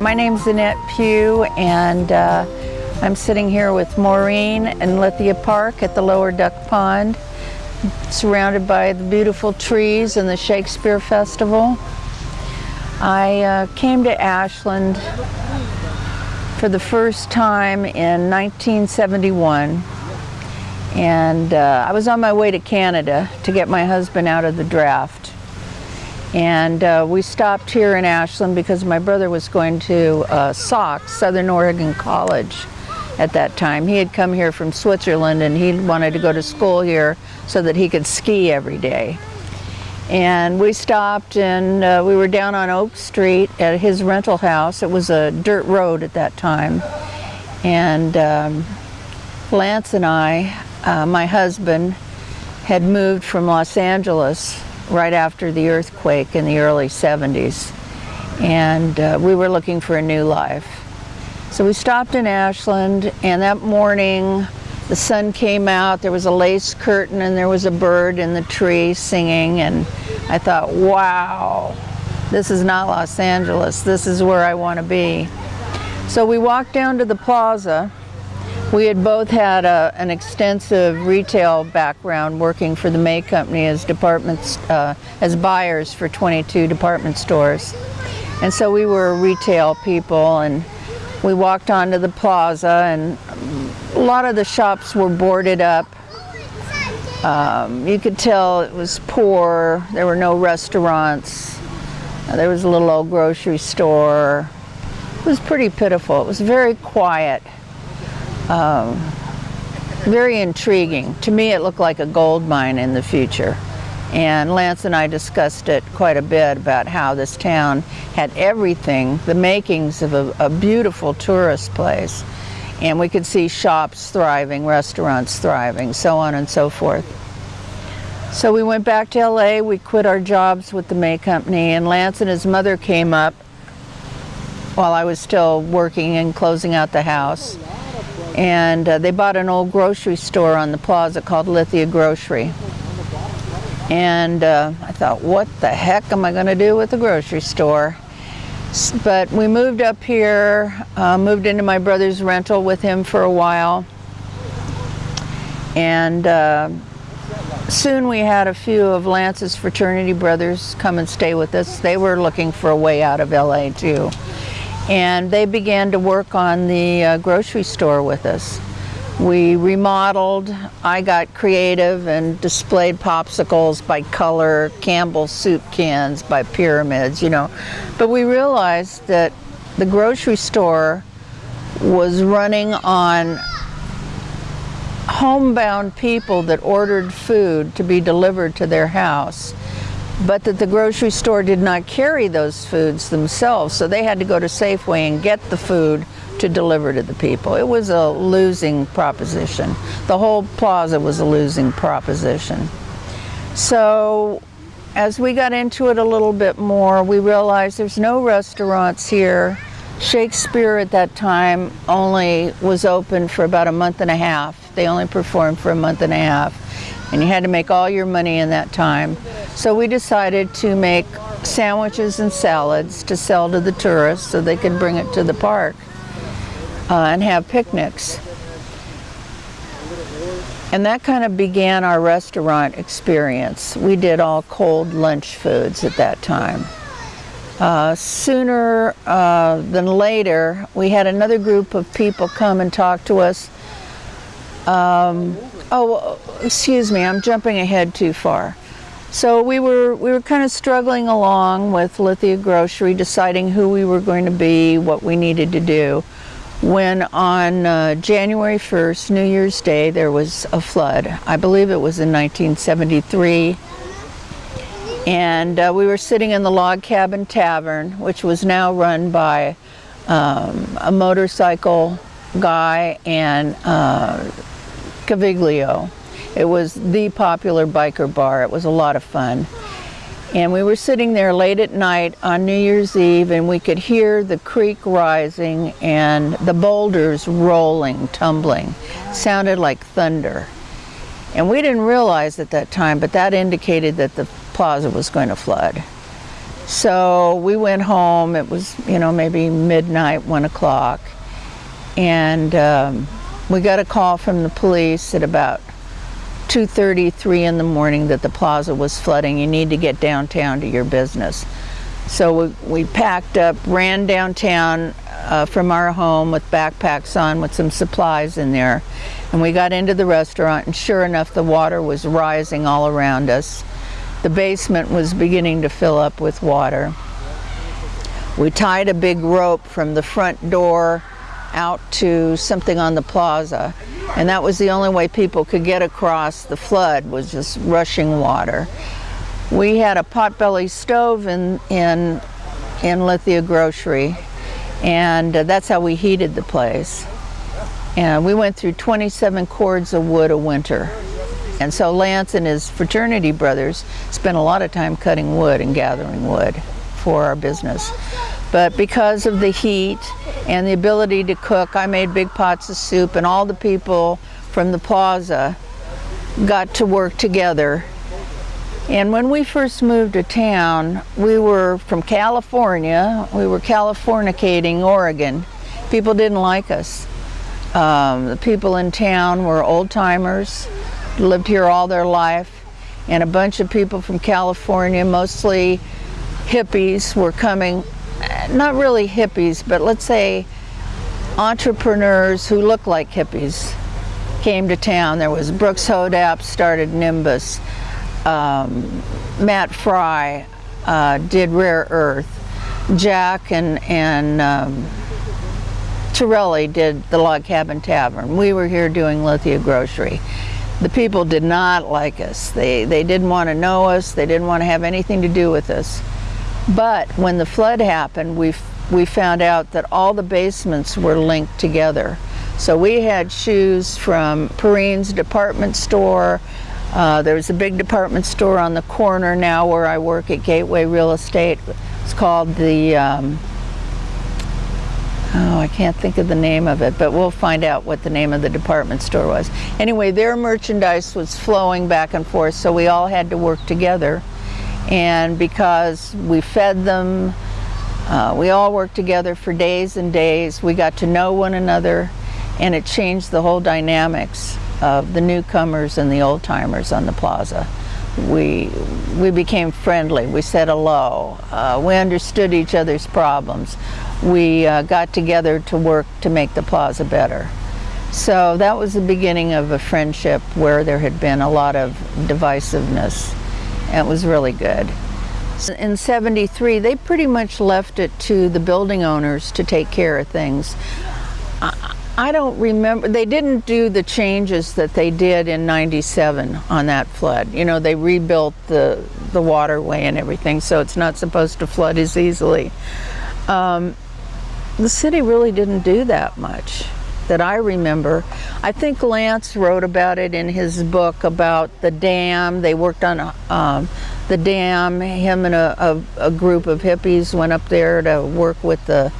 My name's Annette Pugh and uh, I'm sitting here with Maureen in Lithia Park at the Lower Duck Pond, surrounded by the beautiful trees and the Shakespeare Festival. I uh, came to Ashland for the first time in 1971 and uh, I was on my way to Canada to get my husband out of the draft and uh, we stopped here in Ashland because my brother was going to uh, SOC, Southern Oregon College at that time. He had come here from Switzerland and he wanted to go to school here so that he could ski every day. And we stopped and uh, we were down on Oak Street at his rental house. It was a dirt road at that time. And um, Lance and I, uh, my husband, had moved from Los Angeles right after the earthquake in the early 70s. And uh, we were looking for a new life. So we stopped in Ashland and that morning the sun came out, there was a lace curtain and there was a bird in the tree singing and I thought, wow, this is not Los Angeles, this is where I want to be. So we walked down to the plaza we had both had a, an extensive retail background working for the May Company as departments, uh, as buyers for 22 department stores. And so we were retail people and we walked onto the plaza and a lot of the shops were boarded up. Um, you could tell it was poor, there were no restaurants, there was a little old grocery store. It was pretty pitiful, it was very quiet. Um, very intriguing. To me it looked like a gold mine in the future. And Lance and I discussed it quite a bit about how this town had everything, the makings of a, a beautiful tourist place. And we could see shops thriving, restaurants thriving, so on and so forth. So we went back to LA, we quit our jobs with the May Company, and Lance and his mother came up while I was still working and closing out the house and uh, they bought an old grocery store on the plaza called Lithia Grocery. And uh, I thought, what the heck am I going to do with the grocery store? But we moved up here, uh, moved into my brother's rental with him for a while. And uh, soon we had a few of Lance's fraternity brothers come and stay with us. They were looking for a way out of LA too and they began to work on the uh, grocery store with us. We remodeled, I got creative and displayed popsicles by color, Campbell's soup cans by pyramids, you know. But we realized that the grocery store was running on homebound people that ordered food to be delivered to their house but that the grocery store did not carry those foods themselves, so they had to go to Safeway and get the food to deliver to the people. It was a losing proposition. The whole plaza was a losing proposition. So as we got into it a little bit more, we realized there's no restaurants here. Shakespeare at that time only was open for about a month and a half. They only performed for a month and a half and you had to make all your money in that time. So we decided to make sandwiches and salads to sell to the tourists so they could bring it to the park uh, and have picnics. And that kind of began our restaurant experience. We did all cold lunch foods at that time. Uh, sooner uh, than later, we had another group of people come and talk to us um, oh, excuse me, I'm jumping ahead too far. So we were we were kind of struggling along with Lithia Grocery, deciding who we were going to be, what we needed to do. When on uh, January 1st, New Year's Day, there was a flood. I believe it was in 1973. And uh, we were sitting in the Log Cabin Tavern, which was now run by um, a motorcycle guy and uh, Caviglio. It was the popular biker bar. It was a lot of fun. And we were sitting there late at night on New Year's Eve and we could hear the creek rising and the boulders rolling, tumbling. Sounded like thunder. And we didn't realize at that time, but that indicated that the plaza was going to flood. So we went home, it was, you know, maybe midnight, one o'clock. And um, we got a call from the police at about 2.33 in the morning that the plaza was flooding. You need to get downtown to your business. So we, we packed up, ran downtown uh, from our home with backpacks on with some supplies in there. And we got into the restaurant and sure enough the water was rising all around us. The basement was beginning to fill up with water. We tied a big rope from the front door out to something on the plaza and that was the only way people could get across the flood was just rushing water. We had a potbelly stove in, in, in Lithia Grocery and uh, that's how we heated the place. And we went through 27 cords of wood a winter. And so Lance and his fraternity brothers spent a lot of time cutting wood and gathering wood for our business. But because of the heat and the ability to cook, I made big pots of soup and all the people from the plaza got to work together. And when we first moved to town, we were from California. We were Californicating Oregon. People didn't like us. Um, the people in town were old timers, lived here all their life, and a bunch of people from California, mostly hippies, were coming not really hippies, but let's say entrepreneurs who look like hippies came to town. There was Brooks Hodap started Nimbus. Um, Matt Fry uh, did Rare Earth. Jack and, and um, Torelli did the Log Cabin Tavern. We were here doing Lithia Grocery. The people did not like us. They, they didn't want to know us. They didn't want to have anything to do with us. But when the flood happened, we, we found out that all the basements were linked together. So we had shoes from Perrine's department store. Uh, there's a big department store on the corner now where I work at Gateway Real Estate. It's called the, um, oh, I can't think of the name of it, but we'll find out what the name of the department store was. Anyway, their merchandise was flowing back and forth, so we all had to work together and because we fed them, uh, we all worked together for days and days. We got to know one another and it changed the whole dynamics of the newcomers and the old timers on the plaza. We, we became friendly, we said hello, uh, we understood each other's problems. We uh, got together to work to make the plaza better. So that was the beginning of a friendship where there had been a lot of divisiveness. It was really good. In 73, they pretty much left it to the building owners to take care of things. I, I don't remember, they didn't do the changes that they did in 97 on that flood. You know, they rebuilt the, the waterway and everything, so it's not supposed to flood as easily. Um, the city really didn't do that much that I remember. I think Lance wrote about it in his book about the dam. They worked on um, the dam. Him and a, a, a, group of hippies went up there to work with the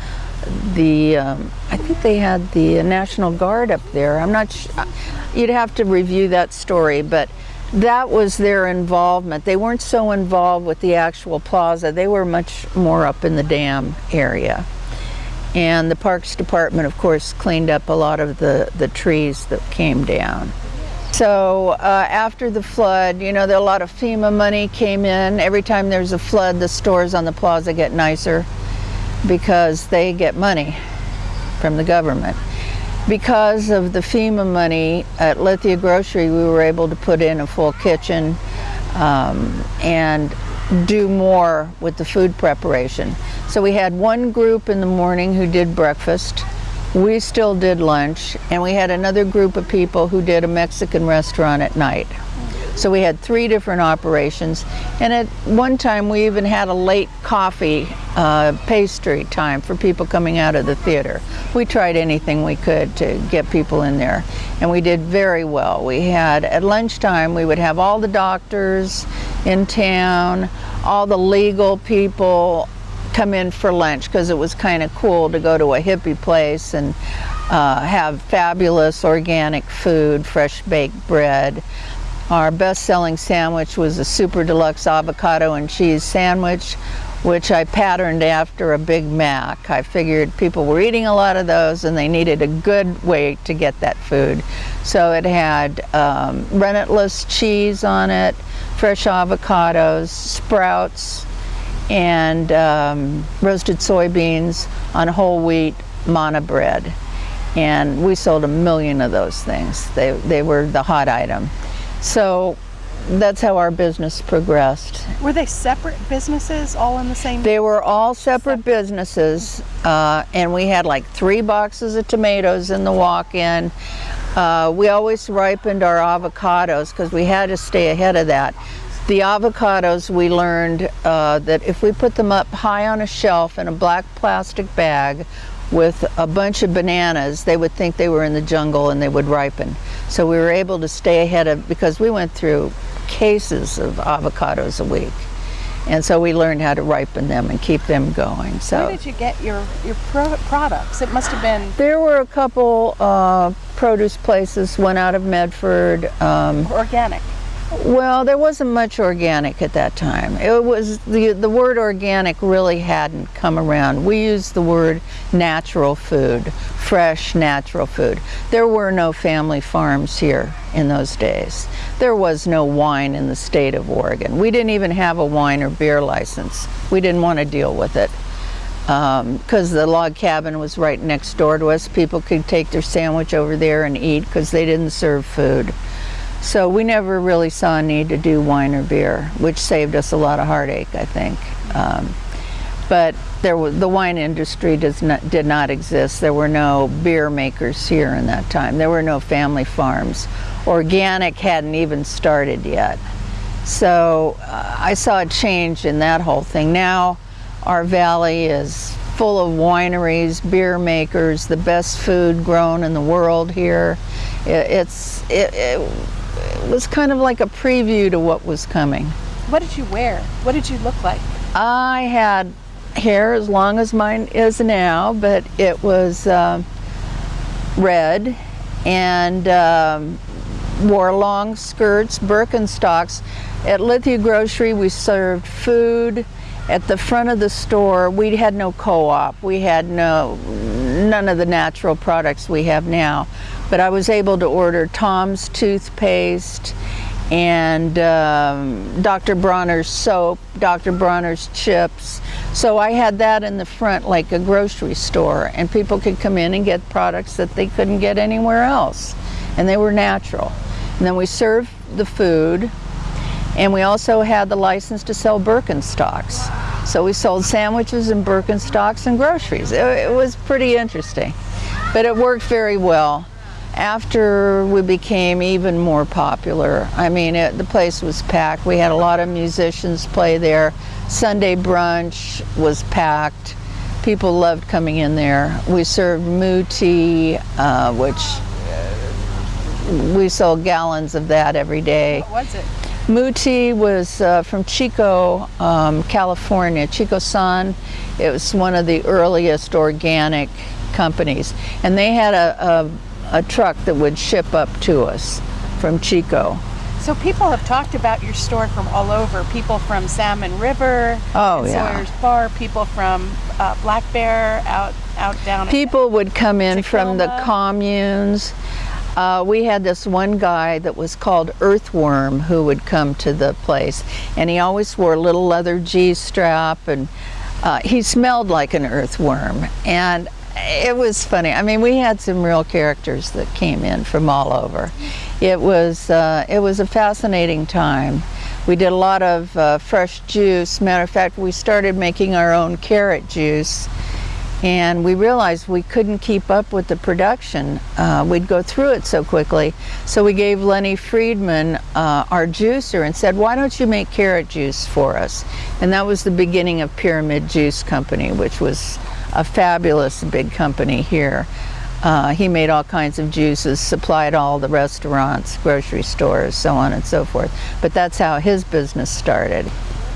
the. Um, I think they had the National Guard up there. I'm not. sure. You'd have to review that story, but that was their involvement. They weren't so involved with the actual plaza. They were much more up in the dam area. And the Parks Department, of course, cleaned up a lot of the, the trees that came down. So uh, after the flood, you know, a lot of FEMA money came in. Every time there's a flood, the stores on the plaza get nicer because they get money from the government. Because of the FEMA money at Lithia Grocery, we were able to put in a full kitchen um, and do more with the food preparation. So we had one group in the morning who did breakfast. We still did lunch, and we had another group of people who did a Mexican restaurant at night. So we had three different operations. And at one time, we even had a late coffee uh, pastry time for people coming out of the theater. We tried anything we could to get people in there. And we did very well. We had, at lunchtime, we would have all the doctors in town, all the legal people, come in for lunch because it was kind of cool to go to a hippie place and uh, have fabulous organic food, fresh baked bread. Our best-selling sandwich was a super deluxe avocado and cheese sandwich, which I patterned after a Big Mac. I figured people were eating a lot of those and they needed a good way to get that food. So it had um, rennetless cheese on it, fresh avocados, sprouts, and um, roasted soybeans on whole wheat manna bread. And we sold a million of those things. They, they were the hot item. So that's how our business progressed. Were they separate businesses all in the same? They were all separate businesses, uh, and we had like three boxes of tomatoes in the walk-in. Uh, we always ripened our avocados because we had to stay ahead of that. The avocados, we learned uh, that if we put them up high on a shelf in a black plastic bag with a bunch of bananas, they would think they were in the jungle and they would ripen. So we were able to stay ahead of, because we went through cases of avocados a week. And so we learned how to ripen them and keep them going. So Where did you get your, your pro products? It must have been there were a couple uh, produce places, one out of Medford. Um, organic. Well, there wasn't much organic at that time. It was the the word organic really hadn't come around. We used the word natural food, fresh natural food. There were no family farms here in those days. There was no wine in the state of Oregon. We didn't even have a wine or beer license. We didn't want to deal with it because um, the log cabin was right next door to us. People could take their sandwich over there and eat because they didn't serve food. So we never really saw a need to do wine or beer, which saved us a lot of heartache, I think. Um, but there was, the wine industry does not, did not exist. There were no beer makers here in that time. There were no family farms. Organic hadn't even started yet. So uh, I saw a change in that whole thing. Now our valley is full of wineries, beer makers, the best food grown in the world here. It, it's, it, it, was kind of like a preview to what was coming. What did you wear? What did you look like? I had hair as long as mine is now, but it was uh, red and um, wore long skirts, Birkenstocks. At Lithia Grocery, we served food. At the front of the store, we had no co-op. We had no, none of the natural products we have now. But I was able to order Tom's toothpaste and um, Dr. Bronner's soap, Dr. Bronner's chips. So I had that in the front like a grocery store and people could come in and get products that they couldn't get anywhere else. And they were natural. And then we served the food and we also had the license to sell Birkenstocks. So we sold sandwiches and Birkenstocks and groceries. It, it was pretty interesting. But it worked very well after we became even more popular. I mean, it, the place was packed. We had a lot of musicians play there. Sunday brunch was packed. People loved coming in there. We served Mu tea, uh, which we sold gallons of that every day. What was it? Mu tea was uh, from Chico, um, California, Chico San. It was one of the earliest organic companies. And they had a, a a truck that would ship up to us from Chico. So people have talked about your store from all over. People from Salmon River, oh, yeah. Sawyer's Bar, people from uh, Black Bear out out down. People would come in from the communes. Uh, we had this one guy that was called Earthworm who would come to the place, and he always wore a little leather G-strap, and uh, he smelled like an earthworm. And it was funny. I mean, we had some real characters that came in from all over. It was, uh, it was a fascinating time. We did a lot of uh, fresh juice. Matter of fact, we started making our own carrot juice and we realized we couldn't keep up with the production. Uh, we'd go through it so quickly. So we gave Lenny Friedman uh, our juicer and said, why don't you make carrot juice for us? And that was the beginning of Pyramid Juice Company, which was a fabulous big company here. Uh, he made all kinds of juices, supplied all the restaurants, grocery stores, so on and so forth. But that's how his business started.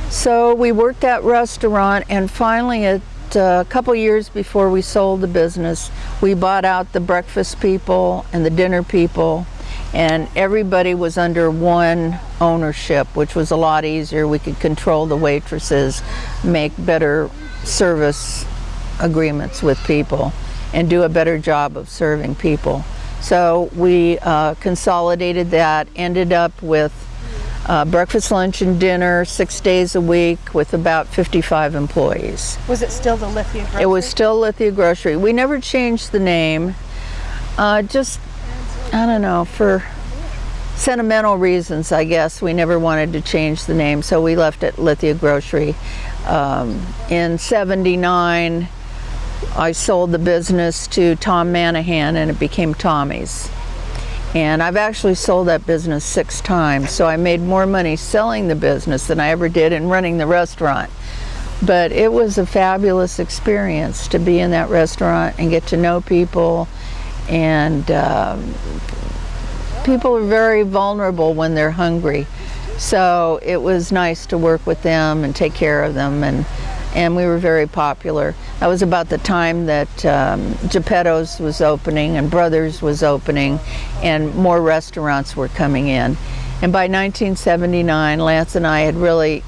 So we worked that restaurant, and finally, uh, a couple years before we sold the business, we bought out the breakfast people and the dinner people, and everybody was under one ownership, which was a lot easier. We could control the waitresses, make better service agreements with people and do a better job of serving people. So we uh, consolidated that, ended up with uh, breakfast, lunch, and dinner six days a week with about 55 employees. Was it still the Lithia grocery? It was still Lithia Grocery. We never changed the name, uh, just, I don't know, for sentimental reasons, I guess. We never wanted to change the name, so we left it Lithia Grocery. Um, in 79, I sold the business to Tom Manahan and it became Tommy's. And I've actually sold that business six times, so I made more money selling the business than I ever did in running the restaurant. But it was a fabulous experience to be in that restaurant and get to know people. And um, people are very vulnerable when they're hungry. So it was nice to work with them and take care of them. And and we were very popular. That was about the time that um, Geppetto's was opening and Brothers was opening and more restaurants were coming in. And by 1979, Lance and I had really,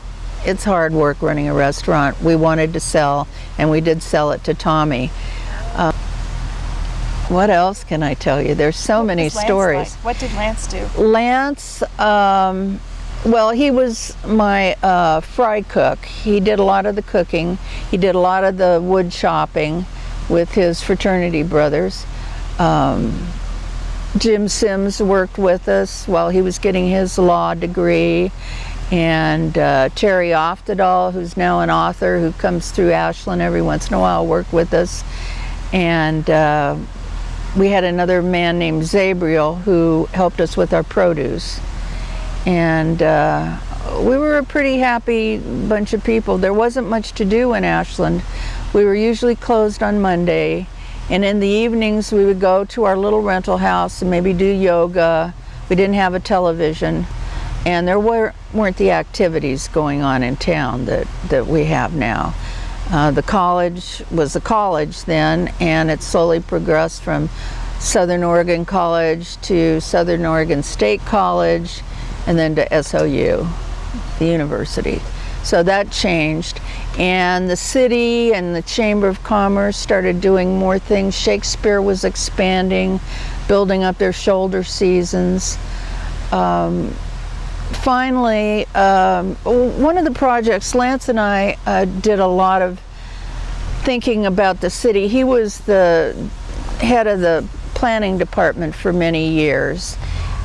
it's hard work running a restaurant. We wanted to sell and we did sell it to Tommy. Uh, what else can I tell you? There's so What many stories. like? What did Lance do? Lance, um, well, he was my uh, fry cook. He did a lot of the cooking. He did a lot of the wood chopping with his fraternity brothers. Um, Jim Sims worked with us while he was getting his law degree. And uh, Terry Oftedal, who's now an author who comes through Ashland every once in a while, worked with us. And uh, we had another man named Zabriel who helped us with our produce and uh, we were a pretty happy bunch of people. There wasn't much to do in Ashland. We were usually closed on Monday, and in the evenings we would go to our little rental house and maybe do yoga. We didn't have a television, and there were, weren't the activities going on in town that, that we have now. Uh, the college was a college then, and it slowly progressed from Southern Oregon College to Southern Oregon State College, and then to SOU, the university. So that changed. And the city and the Chamber of Commerce started doing more things. Shakespeare was expanding, building up their shoulder seasons. Um, finally, um, one of the projects, Lance and I uh, did a lot of thinking about the city. He was the head of the planning department for many years.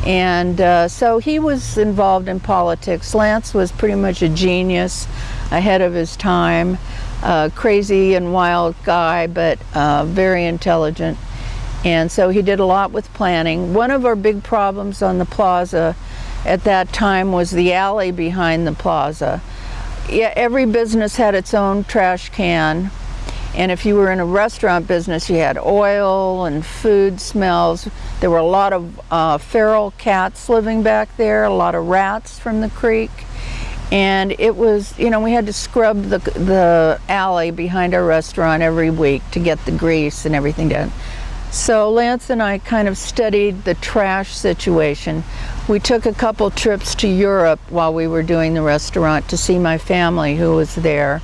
And uh, so he was involved in politics. Lance was pretty much a genius, ahead of his time, uh, crazy and wild guy, but uh, very intelligent. And so he did a lot with planning. One of our big problems on the plaza at that time was the alley behind the plaza. Yeah, every business had its own trash can and if you were in a restaurant business, you had oil and food smells. There were a lot of uh, feral cats living back there, a lot of rats from the creek. And it was, you know, we had to scrub the, the alley behind our restaurant every week to get the grease and everything done. So Lance and I kind of studied the trash situation. We took a couple trips to Europe while we were doing the restaurant to see my family who was there.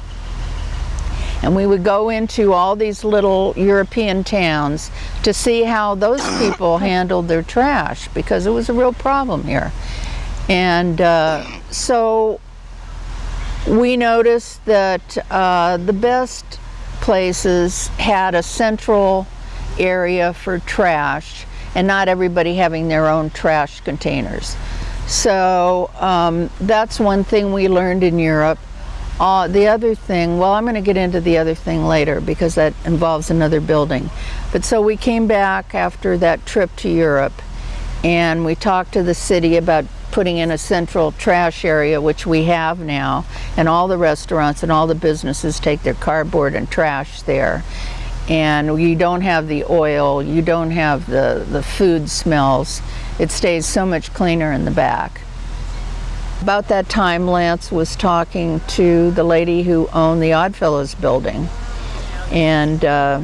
And we would go into all these little European towns to see how those people handled their trash because it was a real problem here. And uh, so we noticed that uh, the best places had a central area for trash and not everybody having their own trash containers. So um, that's one thing we learned in Europe. Uh, the other thing, well, I'm going to get into the other thing later because that involves another building. But so we came back after that trip to Europe and we talked to the city about putting in a central trash area, which we have now, and all the restaurants and all the businesses take their cardboard and trash there. And you don't have the oil, you don't have the, the food smells. It stays so much cleaner in the back. About that time, Lance was talking to the lady who owned the Oddfellows building. And uh,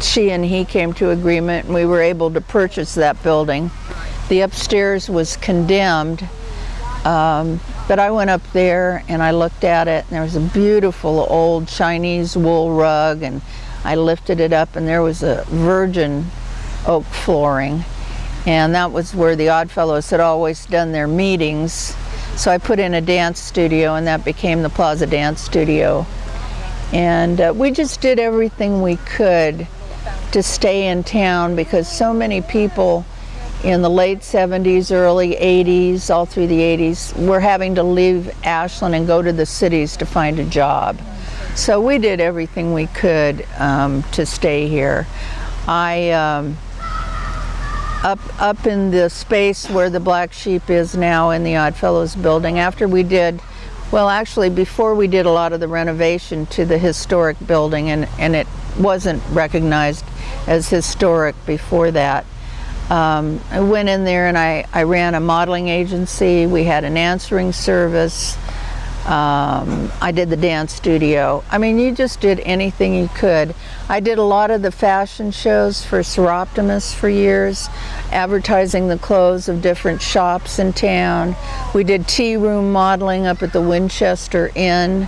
she and he came to agreement and we were able to purchase that building. The upstairs was condemned, um, but I went up there and I looked at it and there was a beautiful old Chinese wool rug and I lifted it up and there was a virgin oak flooring and that was where the Oddfellows had always done their meetings so I put in a dance studio and that became the Plaza Dance Studio. And uh, we just did everything we could to stay in town because so many people in the late 70s, early 80s, all through the 80s, were having to leave Ashland and go to the cities to find a job. So we did everything we could um, to stay here. I um, up up in the space where the black sheep is now in the Oddfellows building after we did well actually before we did a lot of the renovation to the historic building and and it wasn't recognized as historic before that. Um, I went in there and I, I ran a modeling agency. We had an answering service um, I did the dance studio. I mean, you just did anything you could. I did a lot of the fashion shows for Soroptimist for years, advertising the clothes of different shops in town. We did tea room modeling up at the Winchester Inn.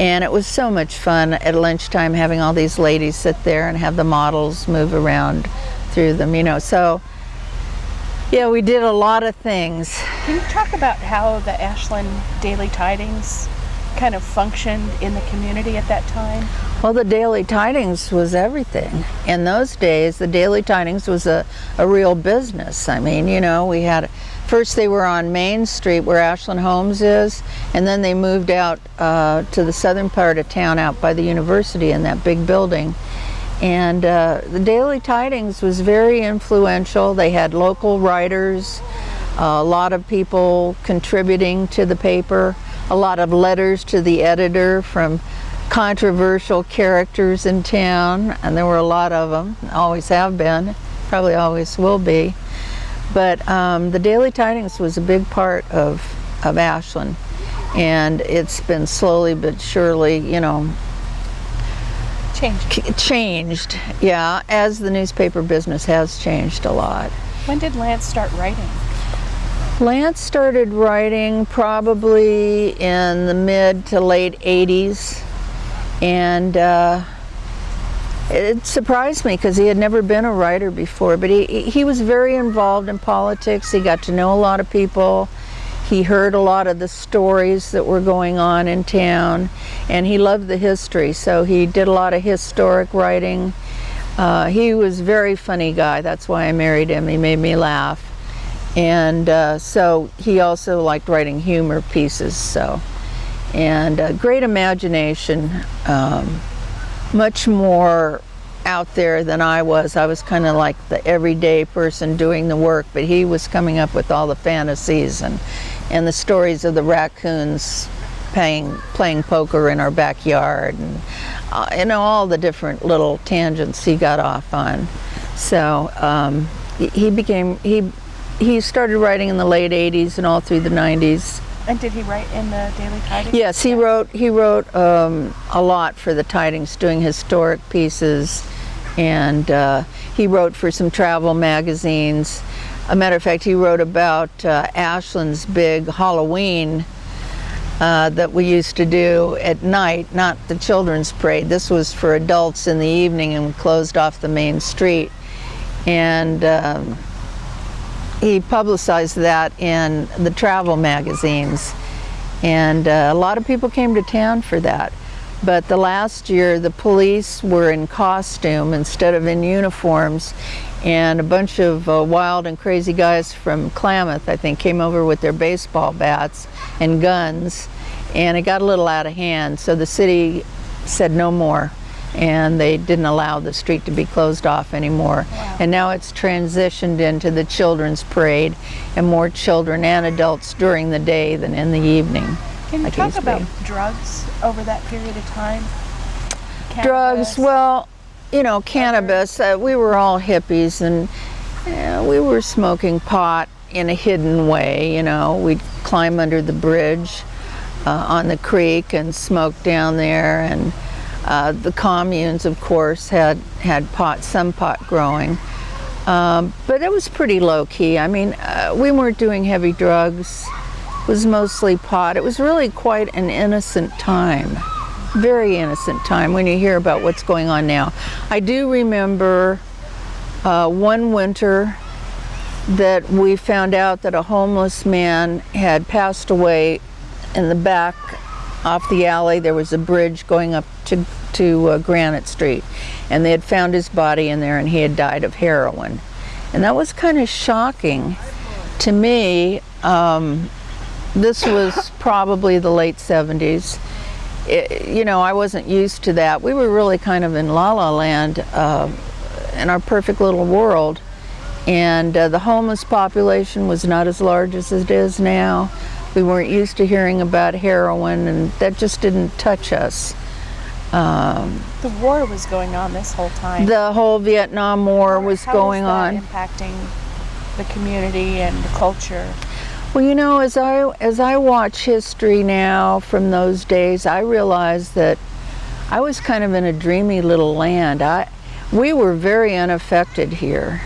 And it was so much fun at lunchtime having all these ladies sit there and have the models move around through them, you know. So yeah, we did a lot of things. Can you talk about how the Ashland Daily Tidings kind of functioned in the community at that time? Well, the Daily Tidings was everything. In those days, the Daily Tidings was a, a real business. I mean, you know, we had, first they were on Main Street where Ashland Homes is, and then they moved out uh, to the southern part of town out by the university in that big building. And uh, the Daily Tidings was very influential. They had local writers, a lot of people contributing to the paper, a lot of letters to the editor from controversial characters in town, and there were a lot of them, always have been, probably always will be. But um, the Daily Tidings was a big part of, of Ashland, and it's been slowly but surely, you know, Changed. changed, yeah, as the newspaper business has changed a lot. When did Lance start writing? Lance started writing probably in the mid to late 80s, and uh, it surprised me because he had never been a writer before, but he, he was very involved in politics. He got to know a lot of people. He heard a lot of the stories that were going on in town, and he loved the history, so he did a lot of historic writing. Uh, he was a very funny guy, that's why I married him. He made me laugh. And uh, so he also liked writing humor pieces, so. And uh, great imagination, um, much more out there than I was. I was kind of like the everyday person doing the work, but he was coming up with all the fantasies and, and the stories of the raccoons playing, playing poker in our backyard and uh, you know all the different little tangents he got off on. So um, he became, he, he started writing in the late 80s and all through the 90s. And did he write in the Daily Tidings? Yes, he wrote he wrote um, a lot for the Tidings, doing historic pieces, and uh, he wrote for some travel magazines. A matter of fact, he wrote about uh, Ashland's big Halloween uh, that we used to do at night, not the children's parade. This was for adults in the evening and we closed off the main street. And um, he publicized that in the travel magazines. And uh, a lot of people came to town for that. But the last year, the police were in costume instead of in uniforms. And a bunch of uh, wild and crazy guys from Klamath, I think, came over with their baseball bats and guns. And it got a little out of hand. So the city said no more. and they didn't allow the street to be closed off anymore. Wow. And now it's transitioned into the children's parade and more children and adults during the day than in the evening. Can you like talk used to be. about drugs over that period of time? Drugs, well, you know, cannabis, uh, we were all hippies and uh, we were smoking pot in a hidden way, you know. We'd climb under the bridge uh, on the creek and smoke down there and uh, the communes, of course, had, had pot, some pot growing. Um, but it was pretty low key. I mean, uh, we weren't doing heavy drugs. It was mostly pot. It was really quite an innocent time. Very innocent time when you hear about what's going on now. I do remember uh, one winter that we found out that a homeless man had passed away in the back off the alley. There was a bridge going up to, to uh, Granite Street, and they had found his body in there, and he had died of heroin. And that was kind of shocking to me. Um, this was probably the late 70s. It, you know, I wasn't used to that. We were really kind of in la la land uh, in our perfect little world. And uh, the homeless population was not as large as it is now. We weren't used to hearing about heroin, and that just didn't touch us. Um, The war was going on this whole time. the whole Vietnam War was How going that on. impacting the community and the culture. Well, you know, as I as I watch history now from those days, I realize that I was kind of in a dreamy little land. I we were very unaffected here.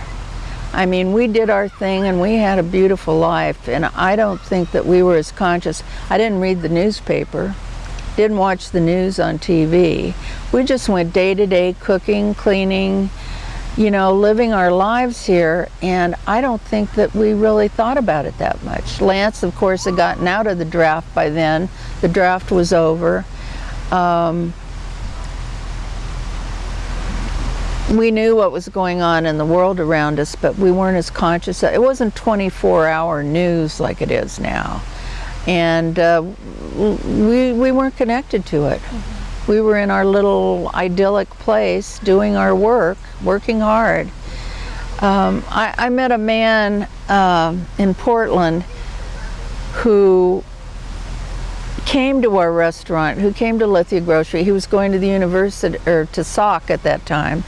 I mean, we did our thing and we had a beautiful life, and I don't think that we were as conscious. I didn't read the newspaper, didn't watch the news on TV. We just went day to day cooking, cleaning, you know, living our lives here, and I don't think that we really thought about it that much. Lance, of course, had gotten out of the draft by then. The draft was over. Um, we knew what was going on in the world around us, but we weren't as conscious. It wasn't 24-hour news like it is now, and uh, we we weren't connected to it. We were in our little idyllic place, doing our work, working hard. Um, I, I met a man um in Portland who came to our restaurant, who came to Lithia Grocery. He was going to the university, or to SOC at that time.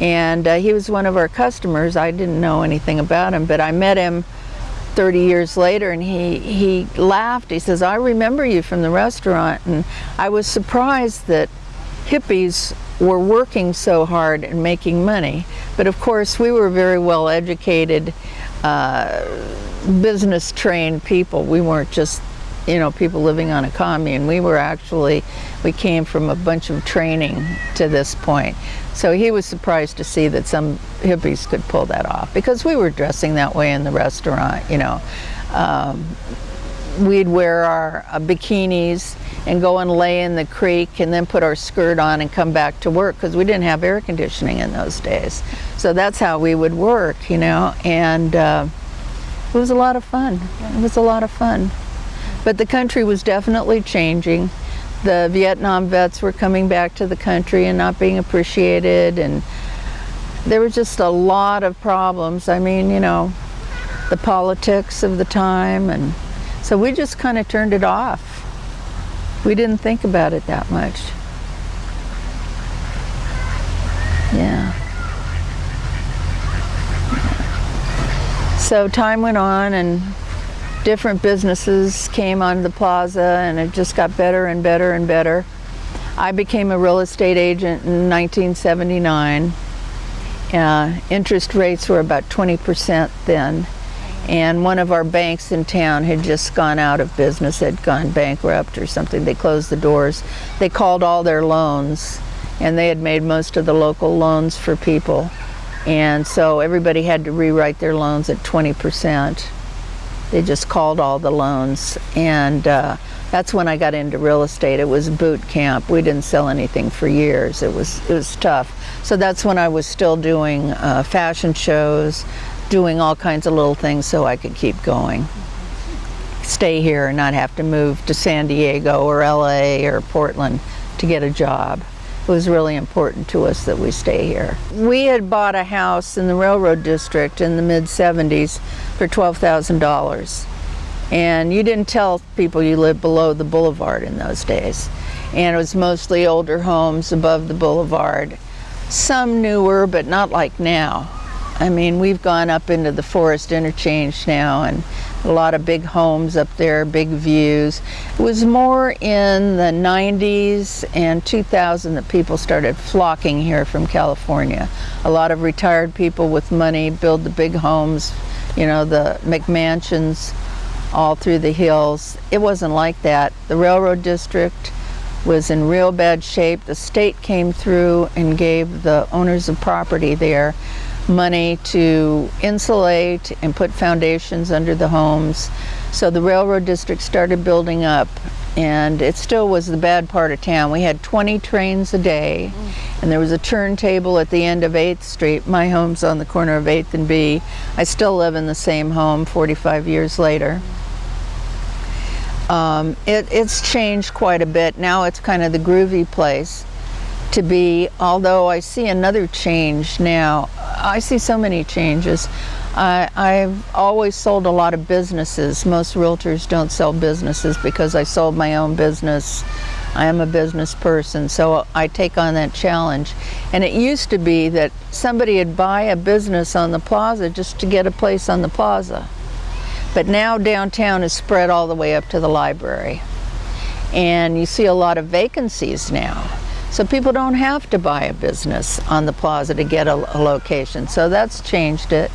And uh, he was one of our customers. I didn't know anything about him, but I met him 30 years later and he, he laughed. He says, I remember you from the restaurant. And I was surprised that hippies were working so hard and making money. But of course, we were very well educated, uh, business trained people. We weren't just you know, people living on a commune. We were actually, we came from a bunch of training to this point. So he was surprised to see that some hippies could pull that off because we were dressing that way in the restaurant, you know. Um, we'd wear our uh, bikinis and go and lay in the creek and then put our skirt on and come back to work because we didn't have air conditioning in those days. So that's how we would work, you know, and uh, it was a lot of fun. It was a lot of fun. But the country was definitely changing. The Vietnam vets were coming back to the country and not being appreciated and there was just a lot of problems. I mean, you know, the politics of the time and so we just kind of turned it off. We didn't think about it that much. Yeah. So time went on and different businesses came on the plaza and it just got better and better and better. I became a real estate agent in 1979. Uh, interest rates were about 20% then and one of our banks in town had just gone out of business, had gone bankrupt or something. They closed the doors. They called all their loans and they had made most of the local loans for people. And so everybody had to rewrite their loans at 20%. They just called all the loans. And uh, that's when I got into real estate. It was boot camp. We didn't sell anything for years. It was, it was tough. So that's when I was still doing uh, fashion shows, doing all kinds of little things so I could keep going. Stay here and not have to move to San Diego or LA or Portland to get a job. It was really important to us that we stay here. We had bought a house in the railroad district in the mid 70s for $12,000. And you didn't tell people you lived below the boulevard in those days. And it was mostly older homes above the boulevard. Some newer, but not like now. I mean, we've gone up into the forest interchange now and a lot of big homes up there, big views. It was more in the 90s and 2000 that people started flocking here from California. A lot of retired people with money build the big homes, you know, the McMansions all through the hills. It wasn't like that. The railroad district was in real bad shape. The state came through and gave the owners of property there money to insulate and put foundations under the homes. So the railroad district started building up and it still was the bad part of town. We had 20 trains a day and there was a turntable at the end of 8th Street. My home's on the corner of 8th and B. I still live in the same home 45 years later. Um, it, it's changed quite a bit. Now it's kind of the groovy place to be, although I see another change now. I see so many changes. I, I've always sold a lot of businesses. Most realtors don't sell businesses because I sold my own business. I am a business person, so I take on that challenge. And it used to be that somebody would buy a business on the plaza just to get a place on the plaza. But now downtown is spread all the way up to the library. And you see a lot of vacancies now. So people don't have to buy a business on the plaza to get a, a, location. So that's changed it.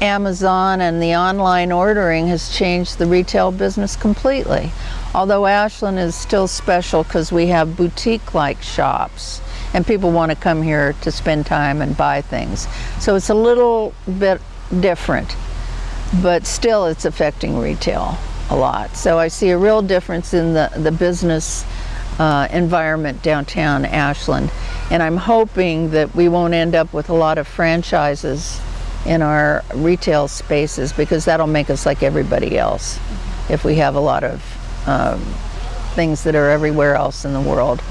Amazon and the online ordering has changed the retail business completely. Although Ashland is still special because we have boutique-like shops and people want to come here to spend time and buy things. So it's a little bit different, but still it's affecting retail a lot. So I see a real difference in the, the business uh, environment downtown Ashland. And I'm hoping that we won't end up with a lot of franchises in our retail spaces because that'll make us like everybody else if we have a lot of um, things that are everywhere else in the world.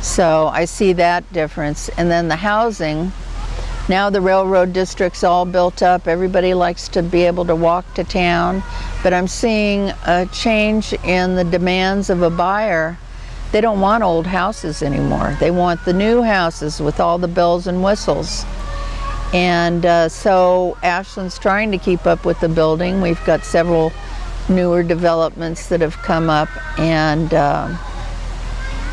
So I see that difference. And then the housing, now the railroad district's all built up. Everybody likes to be able to walk to town. But I'm seeing a change in the demands of a buyer they don't want old houses anymore. They want the new houses with all the bells and whistles. And uh, so Ashland's trying to keep up with the building. We've got several newer developments that have come up and uh,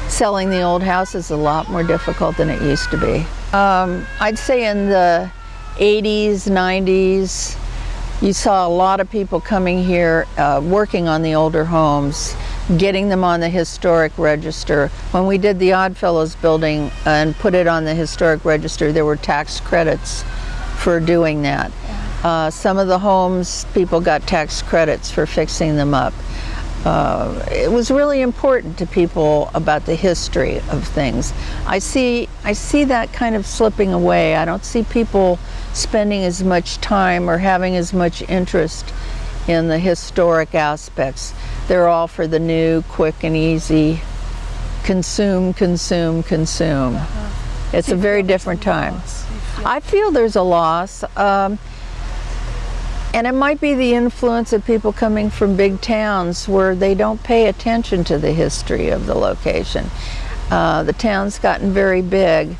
selling the old house is a lot more difficult than it used to be. Um, I'd say in the 80s, 90s, you saw a lot of people coming here uh, working on the older homes getting them on the historic register. When we did the Oddfellows building and put it on the historic register, there were tax credits for doing that. Uh, some of the homes, people got tax credits for fixing them up. Uh, it was really important to people about the history of things. I see, I see that kind of slipping away. I don't see people spending as much time or having as much interest in the historic aspects. They're all for the new, quick and easy, consume, consume, consume. Uh -huh. It's a very different time. I feel there's a loss. Um, and it might be the influence of people coming from big towns where they don't pay attention to the history of the location. Uh, the town's gotten very big.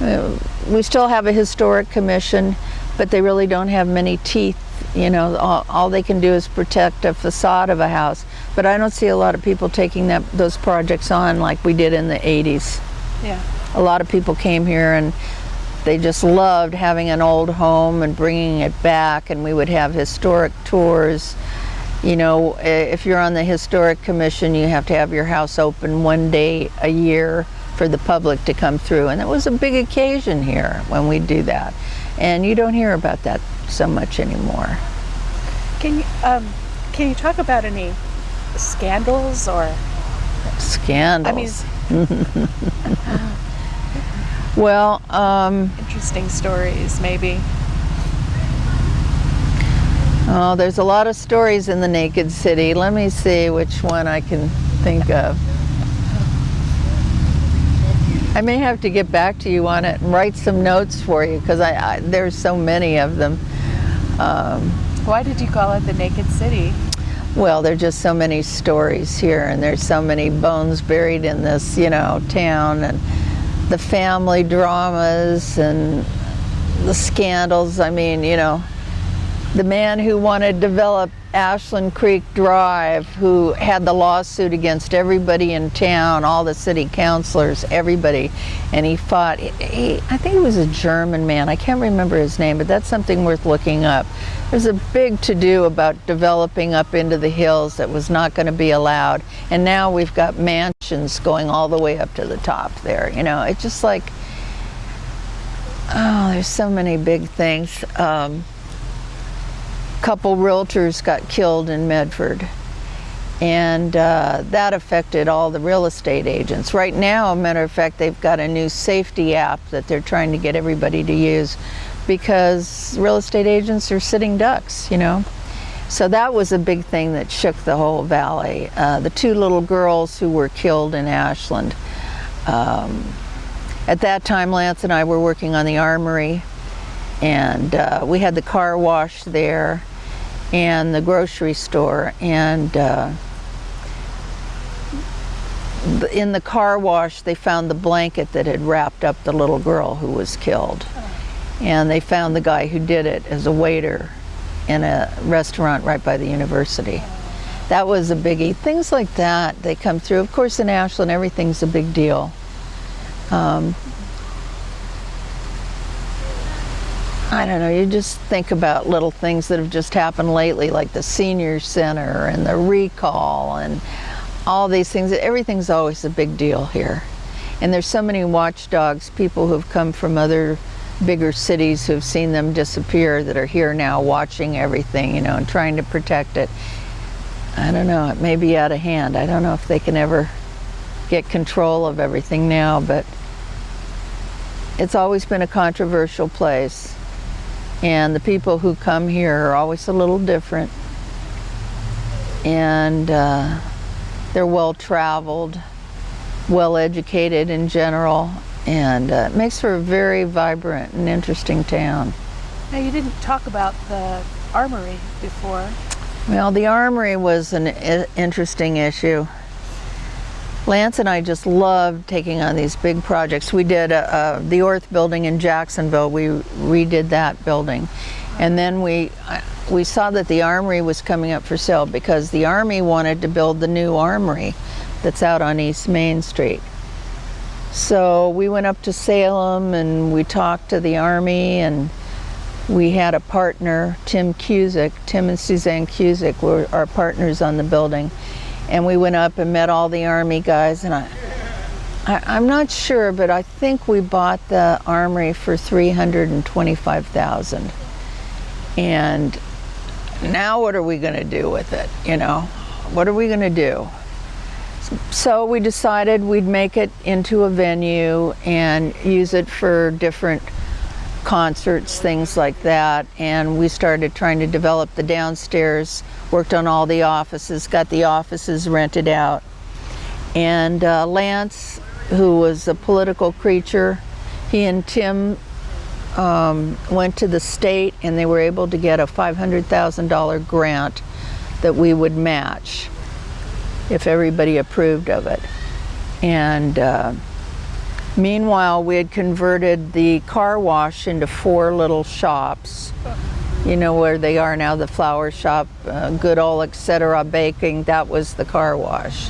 Uh, we still have a historic commission, but they really don't have many teeth you know, all, all, they can do is protect a facade of a house. But I don't see a lot of people taking that those projects on like we did in the 80s. Yeah. A lot of people came here and they just loved having an old home and bringing it back and we would have historic tours. You know, if you're on the Historic Commission, you have to have your house open one day a year for the public to come through. And it was a big occasion here when we do that. And you don't hear about that so much anymore. Can you um, can you talk about any scandals or scandals? I mean, well, um, interesting stories maybe. Oh, there's a lot of stories in the Naked City. Let me see which one I can think of. I may have to get back to you on it and write some notes for you because I, I, there's so many of them. Um, Why did you call it the Naked City? Well, there's just so many stories here, and there's so many bones buried in this, you know, town, and the family dramas and the scandals. I mean, you know, the man who wanted to develop Ashland Creek Drive, who had the lawsuit against everybody in town, all the city councilors, everybody, and he fought. He, I think he was a German man. I can't remember his name, but that's something worth looking up. There's a big to-do about developing up into the hills that was not going to be allowed, and now we've got mansions going all the way up to the top there. You know, it's just like, oh, there's so many big things. Um, couple realtors got killed in Medford and uh, that affected all the real estate agents. Right now, matter of fact, they've got a new safety app that they're trying to get everybody to use because real estate agents are sitting ducks, you know. So that was a big thing that shook the whole valley. Uh, the two little girls who were killed in Ashland. Um, at that time, Lance and I were working on the armory and uh, we had the car wash there and the grocery store and uh, in the car wash they found the blanket that had wrapped up the little girl who was killed. And they found the guy who did it as a waiter in a restaurant right by the university. That was a biggie. Things like that they come through. Of course in ashland everything's a big deal. Um, I don't know, you just think about little things that have just happened lately, like the senior center and the recall and all these things. Everything's always a big deal here. And there's so many watchdogs, people who've come from other bigger cities who've seen them disappear that are here now watching everything, you know, and trying to protect it. I don't know, it may be out of hand. I don't know if they can ever get control of everything now, but it's always been a controversial place and the people who come here are always a little different. And uh, they're well traveled well educated in general and uh, it makes for a very vibrant and interesting town. Now you didn't talk about the armory before. Well the armory was an interesting issue Lance and I just loved taking on these big projects. We did uh, uh, the Orth building in Jacksonville. We redid that building. And then we, we saw that the armory was coming up for sale because the Army wanted to build the new armory that's out on East Main Street. So we went up to Salem and we talked to the Army and we had a partner, Tim Cusick. Tim and Suzanne Cusick were our partners on the building and we went up and met all the army guys and I, I am not sure but I think we bought the armory for 325,000 and now what are we going to do with it you know? What are we going to do? So we decided we'd make it into a venue and use it for different concerts, things like that. And we started trying to develop the downstairs, worked on all the offices, got the offices rented out. And uh, Lance, who was a political creature, he and Tim um, went to the state and they were able to get a $500,000 grant that we would match if everybody approved of it. And uh, Meanwhile, we had converted the car wash into four little shops. You know where they are now, the flower shop, uh, Goodall, etc. Baking, that was the car wash.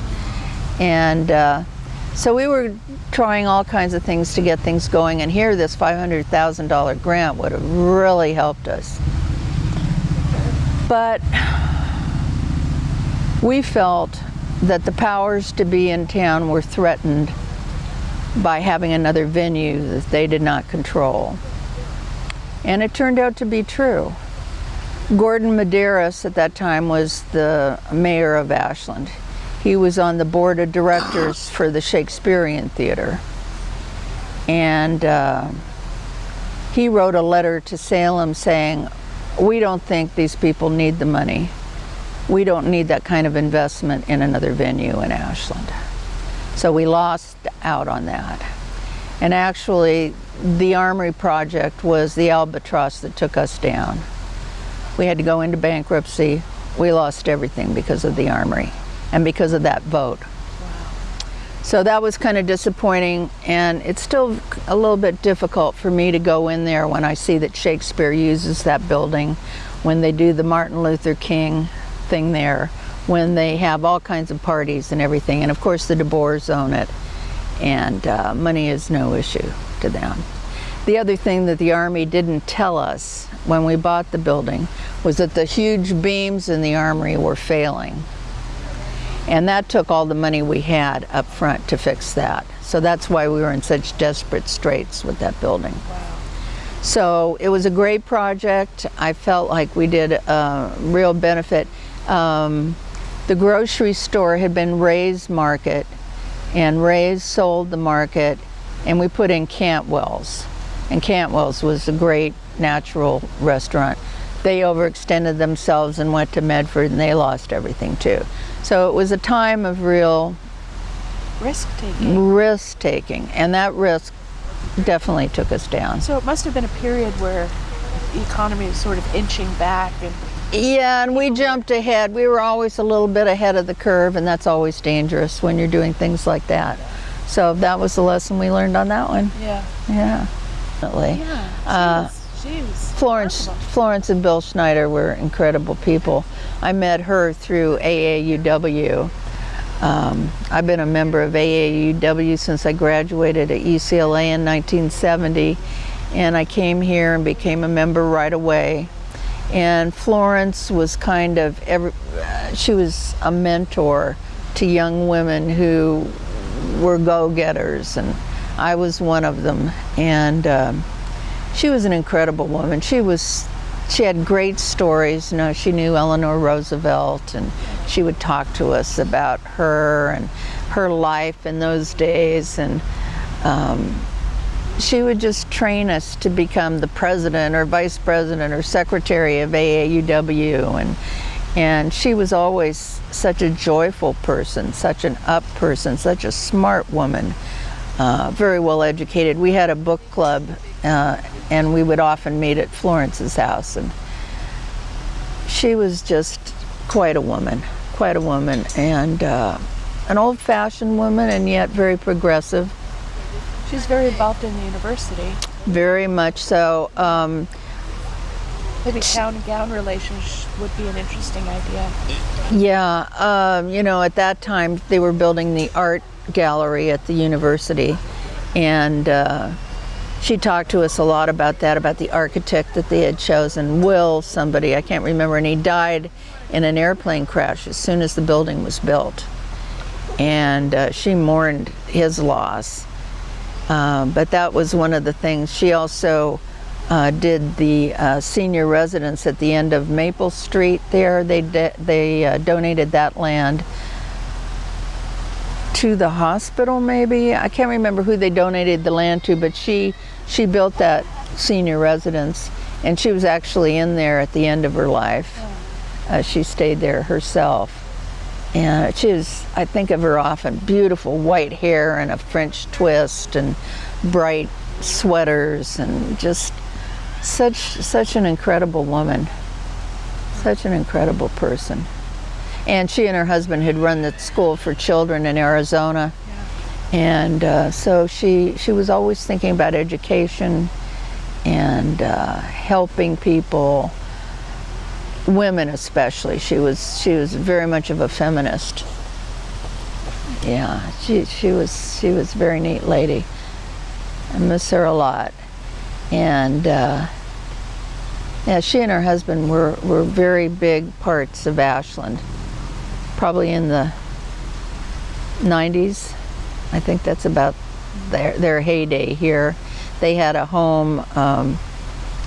And uh, so we were trying all kinds of things to get things going, and here this $500,000 grant would have really helped us. But we felt that the powers to be in town were threatened by having another venue that they did not control. And it turned out to be true. Gordon Medaris at that time was the mayor of Ashland. He was on the board of directors for the Shakespearean Theater. And uh, he wrote a letter to Salem saying, we don't think these people need the money. We don't need that kind of investment in another venue in Ashland. So we lost out on that. And actually, the Armory project was the albatross that took us down. We had to go into bankruptcy. We lost everything because of the Armory and because of that vote. So that was kind of disappointing, and it's still a little bit difficult for me to go in there when I see that Shakespeare uses that building, when they do the Martin Luther King thing there, when they have all kinds of parties and everything. And of course, the DeBoers own it, and uh, money is no issue to them. The other thing that the Army didn't tell us when we bought the building was that the huge beams in the Armory were failing. And that took all the money we had up front to fix that. So that's why we were in such desperate straits with that building. So it was a great project. I felt like we did a real benefit. Um, the grocery store had been Ray's Market, and Ray's sold the market, and we put in Cantwell's. And Cantwell's was a great natural restaurant. They overextended themselves and went to Medford, and they lost everything too. So it was a time of real Risk taking. risk taking, and that risk definitely took us down. So it must have been a period where the economy was sort of inching back and Yeah, and we jumped ahead. We were always a little bit ahead of the curve, and that's always dangerous when you're doing things like that. So that was the lesson we learned on that one. yeah. Yeah, definitely. Yeah. She Uh, Florence, remarkable. Florence and Bill Schneider were incredible people. I met her through AAUW. Um, I've been a member of AAUW since I graduated at UCLA in 1970, and I came here and became a member right away. And Florence was kind of every, she was a mentor to young women who were go-getters, and I was one of them. And um, she was an incredible woman. She was she had great stories. You know, she knew Eleanor Roosevelt, and she would talk to us about her and her life in those days. And um, she would just train us to become the president or vice president or secretary of AAUW. And and she was always such a joyful person, such an up person, such a smart woman uh, very well educated. We had a book club, uh, and we would often meet at Florence's house, and she was just quite a woman, quite a woman, and uh, an old-fashioned woman, and yet very progressive, She's very involved in the university. very much so. Um, Maybe town and gown relations would be an interesting idea. Yeah, um, you know, at that time they were building the art gallery at the university, and uh, she talked to us a lot about that, about the architect that they had chosen, Will somebody, I can't remember, and he died in an airplane crash as soon as the building was built. And uh, she mourned his loss. Um, but that was one of the things. She also uh, did the uh, senior residence at the end of Maple Street there. They, they uh, donated that land to the hospital maybe. I can't remember who they donated the land to, but she, she built that senior residence and she was actually in there at the end of her life. Uh, she stayed there herself. And she was, I think of her often, beautiful white hair and a French twist and bright sweaters and just such, such an incredible woman. Such an incredible person. And she and her husband had run the school for children in Arizona. And uh, so she, she was always thinking about education and uh, helping people women especially. She was she was very much of a feminist. Yeah, she she was she was a very neat lady. I miss her a lot, and uh, yeah, she and her husband were were very big parts of Ashland. Probably in the 90s, I think that's about their their heyday here. They had a home. Um,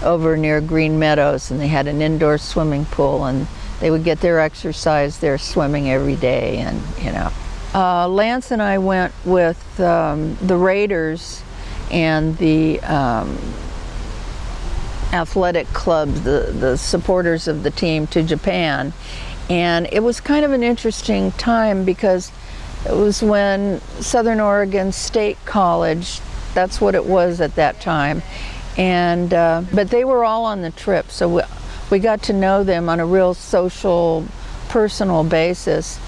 over near Green Meadows, and they had an indoor swimming pool, and they would get their exercise there swimming every day, and you know. Uh, Lance and I went with um, the Raiders and the um, athletic clubs, the, the supporters of the team to Japan, and it was kind of an interesting time because it was when Southern Oregon State College that's what it was at that time. And uh, but they were all on the trip, so we, we got to know them on a real social, personal basis.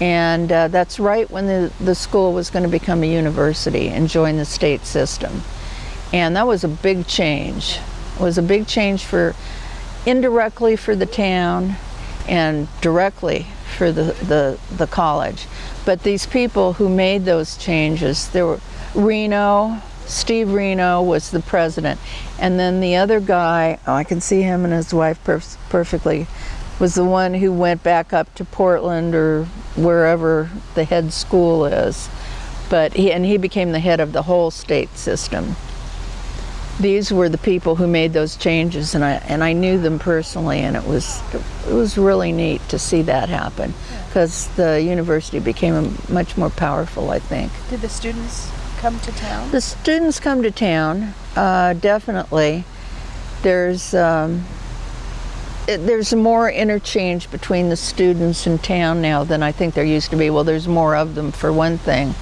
And uh, that's right when the, the school was going to become a university and join the state system. And that was a big change. It was a big change for indirectly for the town and directly for the, the, the college. But these people who made those changes, there were Reno, Steve Reno was the president. And then the other guy, oh, I can see him and his wife perf perfectly, was the one who went back up to Portland or wherever the head school is. But he, and he became the head of the whole state system. These were the people who made those changes, and I and I knew them personally, and it was it was really neat to see that happen, because the university became much more powerful. I think. Did the students come to town? The students come to town, uh, definitely. There's um, it, there's more interchange between the students in town now than I think there used to be. Well, there's more of them for one thing.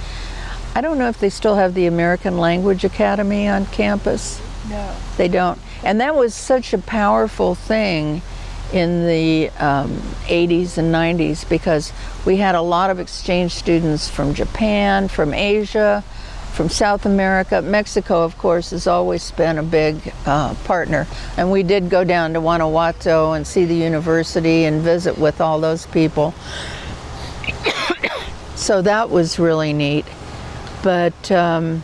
I don't know if they still have the American Language Academy on campus. No. They don't. And that was such a powerful thing in the um, 80s and 90s because we had a lot of exchange students from Japan, from Asia, from South America. Mexico, of course, has always been a big uh, partner. And we did go down to Guanajuato and see the university and visit with all those people. so that was really neat. But um,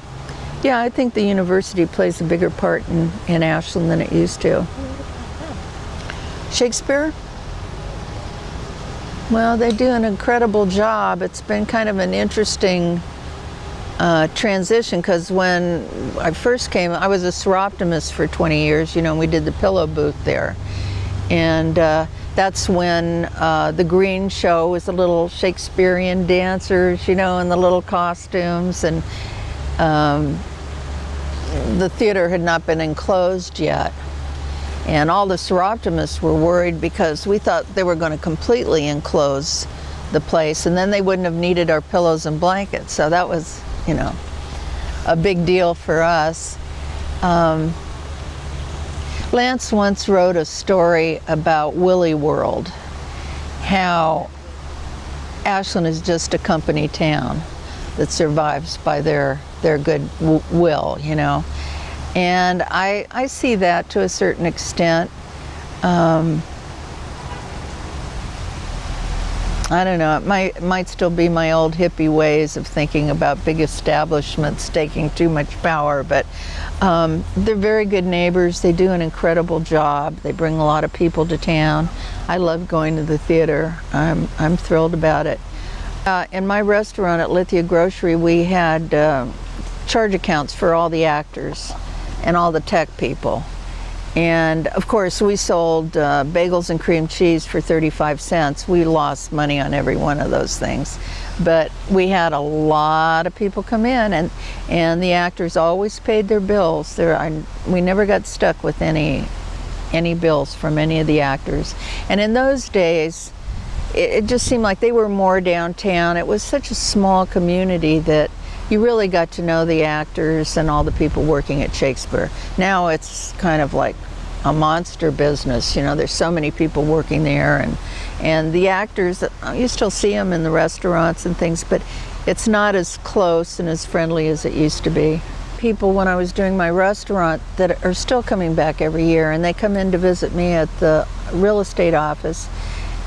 yeah, I think the university plays a bigger part in, in Ashland than it used to. Shakespeare? Well, they do an incredible job. It's been kind of an interesting uh, transition because when I first came, I was a Soroptimist for 20 years, you know, and we did the pillow booth there. And uh, that's when uh, the Green Show was the little Shakespearean dancers, you know, in the little costumes. And um, the theater had not been enclosed yet. And all the Soroptimists were worried because we thought they were going to completely enclose the place and then they wouldn't have needed our pillows and blankets. So that was, you know, a big deal for us. Um, Lance once wrote a story about Willie World, how Ashland is just a company town that survives by their their good will, you know. And I, I see that to a certain extent. Um, I don't know, it might, might still be my old hippie ways of thinking about big establishments taking too much power, but um, they're very good neighbors. They do an incredible job. They bring a lot of people to town. I love going to the theater. I'm, I'm thrilled about it. Uh, in my restaurant at Lithia Grocery, we had uh, charge accounts for all the actors and all the tech people. And of course, we sold uh, bagels and cream cheese for 35 cents. We lost money on every one of those things. But we had a lot of people come in, and, and the actors always paid their bills. There, I, we never got stuck with any, any bills from any of the actors. And in those days, it, it just seemed like they were more downtown. It was such a small community that you really got to know the actors and all the people working at Shakespeare. Now it's kind of like a monster business. You know, there's so many people working there, and and the actors. You still see them in the restaurants and things, but it's not as close and as friendly as it used to be. People, when I was doing my restaurant, that are still coming back every year, and they come in to visit me at the real estate office,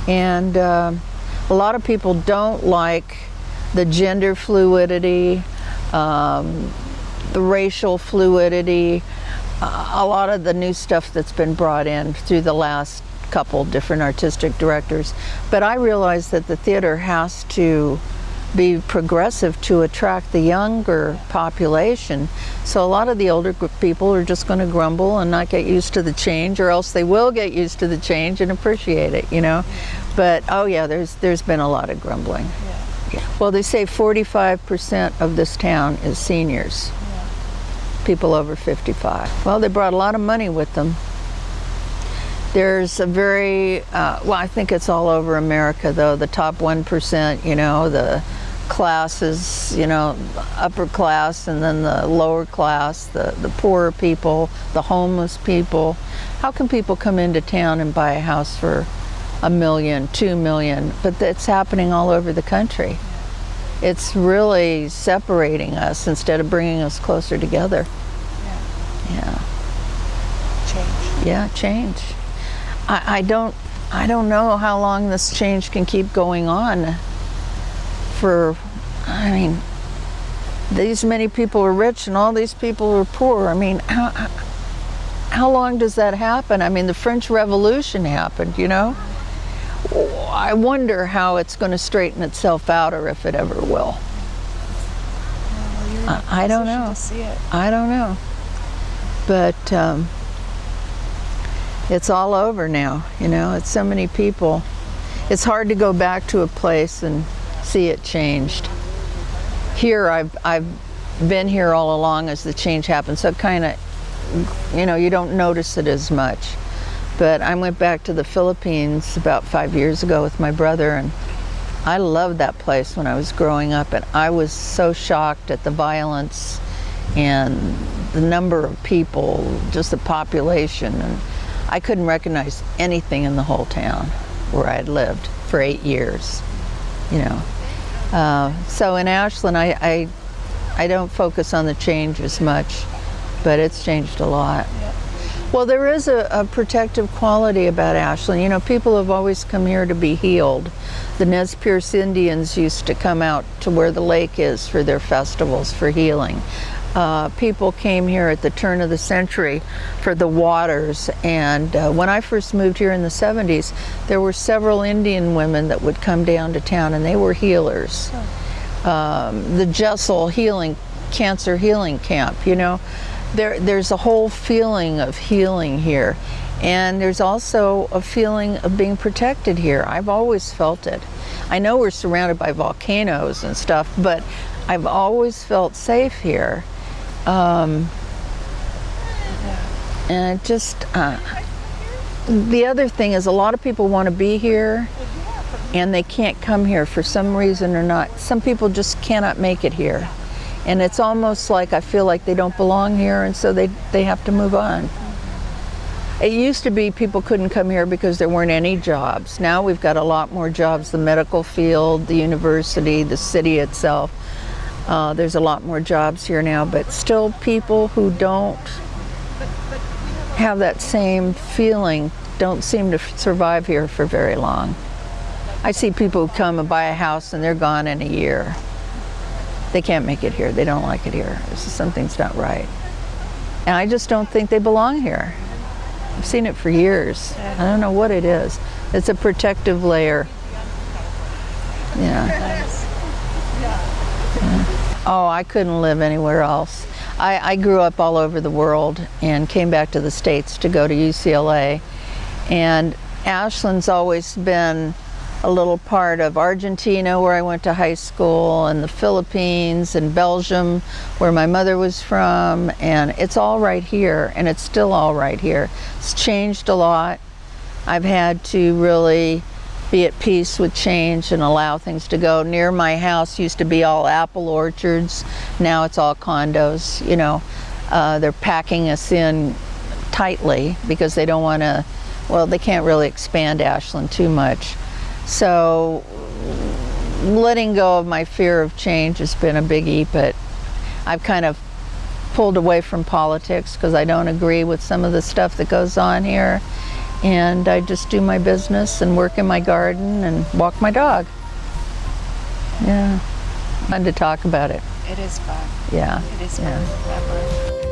and uh, a lot of people don't like the gender fluidity, um, the racial fluidity, uh, a lot of the new stuff that's been brought in through the last couple different artistic directors. But I realize that the theater has to be progressive to attract the younger population. So a lot of the older people are just going to grumble and not get used to the change or else they will get used to the change and appreciate it, you know. But oh yeah, there's there's been a lot of grumbling. Yeah. Well, they say 45% of this town is seniors. Yeah. People over 55. Well, they brought a lot of money with them. There's a very, uh, well, I think it's all over America though, the top 1%, you know, the classes, you know, upper class and then the lower class, the, the poorer people, the homeless people. How can people come into town and buy a house for a million, two million? But that's happening all over the country. It's really separating us instead of bringing us closer together. Yeah. Change. Yeah, change. I, I don't I don't know how long this change can keep going on. For I mean, these many people are rich and all these people are poor. I mean, how how long does that happen? I mean, the French Revolution happened, you know. I wonder how it's going to straighten itself out, or if it ever will. Well, you're in a I- I don't know. See it. I don't know. But um, it's all over now, you know, it's so many people. It's hard to go back to a place and see it changed. Here, I've, I've been here all along as the change happened, so kind of, you know, you don't notice it as much. But I went back to the Philippines about five years ago with my brother, and I loved that place when I was growing up, and I was so shocked at the violence and the number of people, just the population, and I couldn't recognize anything in the whole town where I had lived for eight years, you know. Uh, so in Ashland, I, I, I don't focus on the change as much, but it's changed a lot. Well, there is a, a protective quality about Ashland. You know, people have always come here to be healed. The Nez Perce Indians used to come out to where the lake is for their festivals for healing. Uh, people came here at the turn of the century for the waters. And uh, when I first moved here in the 70s, there were several Indian women that would come down to town and they were healers. Um, the Jessel Healing Cancer Healing Camp, you know, there, there's a whole feeling of healing here. And there's also a feeling of being protected here. I've always felt it. I know we're surrounded by volcanoes and stuff, but I've always felt safe here. Um, and just, uh, the other thing is a lot of people want to be here and they can't come here for some reason or not. Some people just cannot make it here. And it's almost like I feel like they don't belong here and so they, they have to move on. It used to be people couldn't come here because there weren't any jobs. Now we've got a lot more jobs, the medical field, the university, the city itself. Uh, there's a lot more jobs here now, but still people who don't have that same feeling don't seem to survive here for very long. I see people who come and buy a house and they're gone in a year. They can't make it here. They don't like it here. Something's not right. And I just don't think they belong here. I've seen it for years. I don't know what it is. It's a protective layer. Yeah. Oh, I couldn't live anywhere else. I, I grew up all over the world and came back to the States to go to UCLA. And Ashland's always been a little part of Argentina, where I went to high school, and the Philippines, and Belgium, where my mother was from. And it's all right here, and it's still all right here. It's changed a lot. I've had to really be at peace with change and allow things to go. Near my house used to be all apple orchards. Now it's all condos. You know, uh, they're packing us in tightly because they don't want to, well, they can't really expand Ashland too much. So letting go of my fear of change has been a biggie, but I've kind of pulled away from politics because I don't agree with some of the stuff that goes on here. And I just do my business and work in my garden and walk my dog. Yeah. Fun to talk about it. It is fun. Yeah. It is fun. remember.